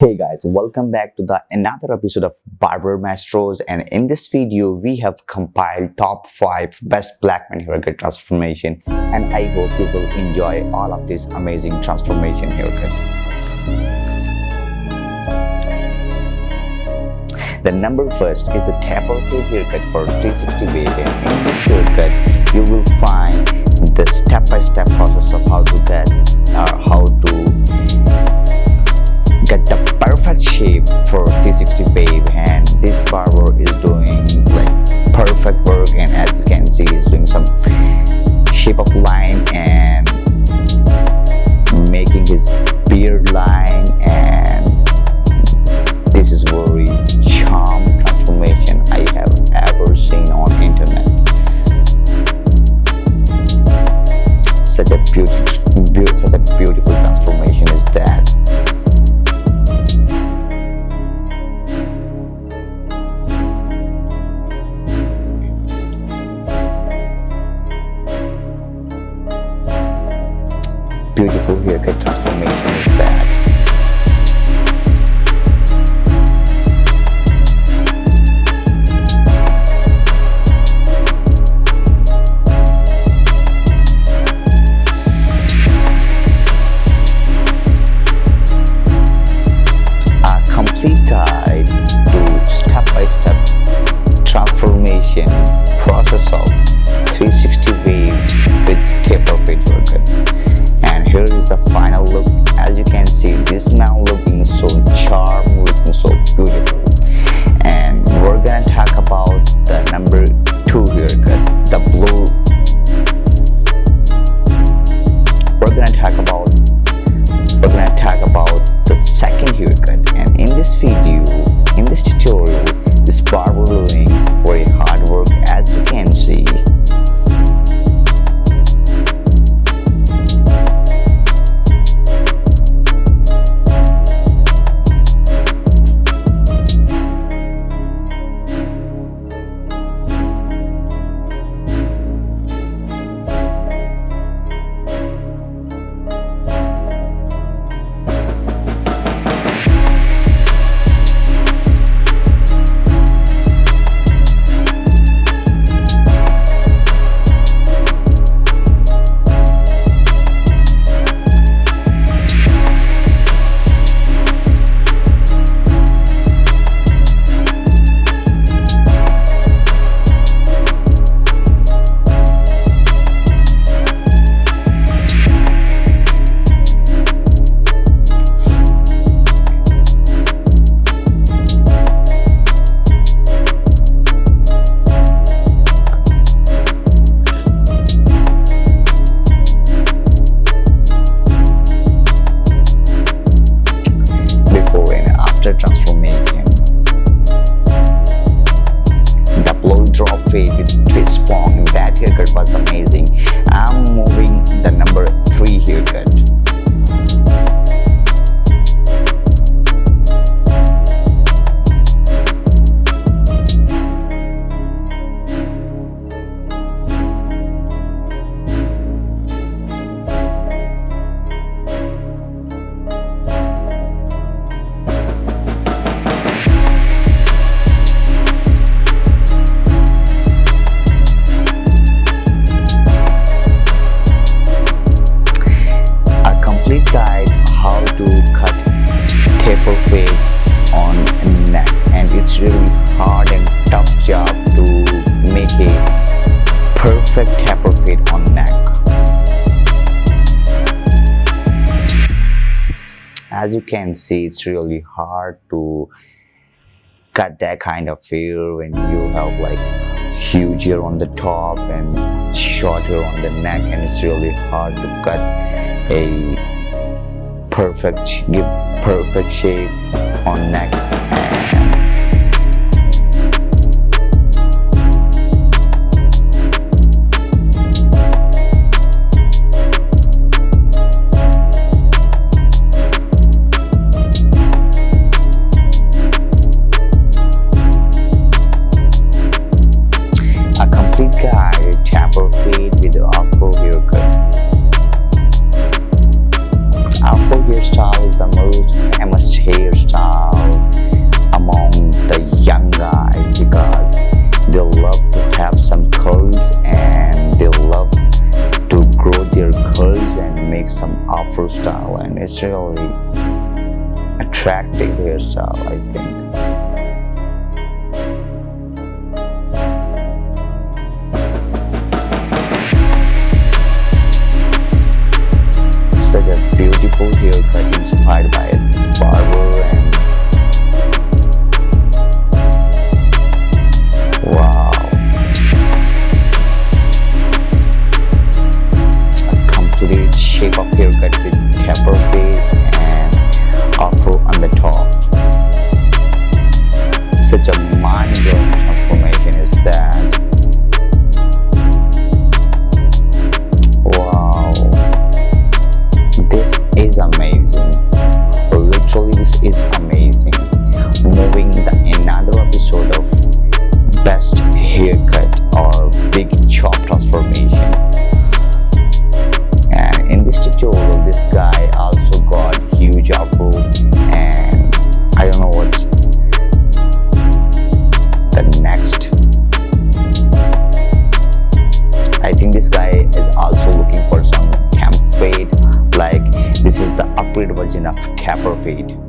Hey guys, welcome back to the another episode of Barber Maestros. And in this video we have compiled top 5 best black man haircut transformation. And I hope you will enjoy all of this amazing transformation haircut. The number first is the taper fade haircut for 360 wave and in this haircut you will find the step-by-step -step process of how to get or uh, how to get the perfect shape for 360 wave and this barber is doing like perfect work and as you can see he's doing some transformation process of 360 wave with taper fade haircut here is the final look. As you can see this now looking so charm looking so beautiful. And we're gonna talk about the number two haircut the blue. We're gonna talk perfect taper fade on neck. As you can see, it's really hard to cut that kind of hair when you have like huge hair on the top and short hair on the neck and it's really hard to cut a perfect give perfect shape on neck it's really attractive hairstyle I think shape of haircut with taper fade and afro on the top such a mind-blowing transformation is that. Wow. This is amazing. Literally this is upgrade version of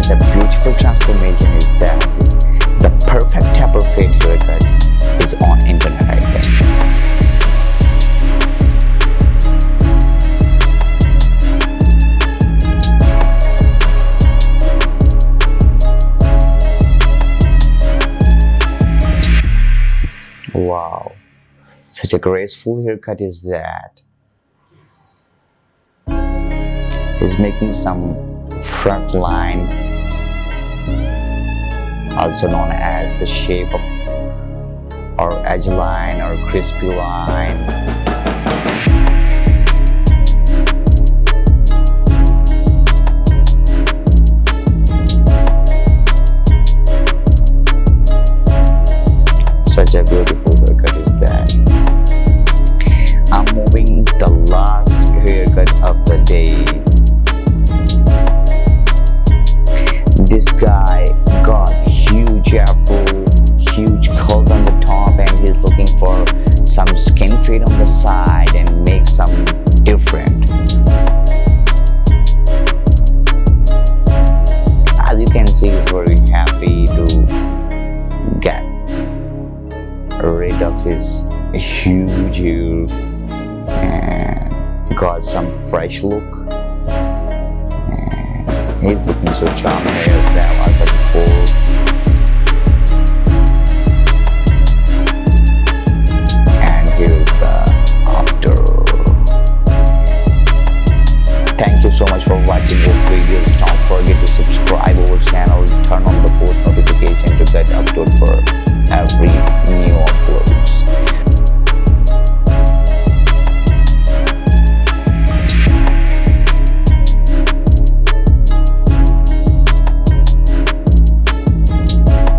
such a beautiful transformation is that the perfect taper fade haircut is on internet think. Wow, such a graceful haircut is that. He's making some front line also known as the shape of or edge line or crispy line. Such a beautiful huge hair uh, and got some fresh look uh, He's looking so charming here that was before.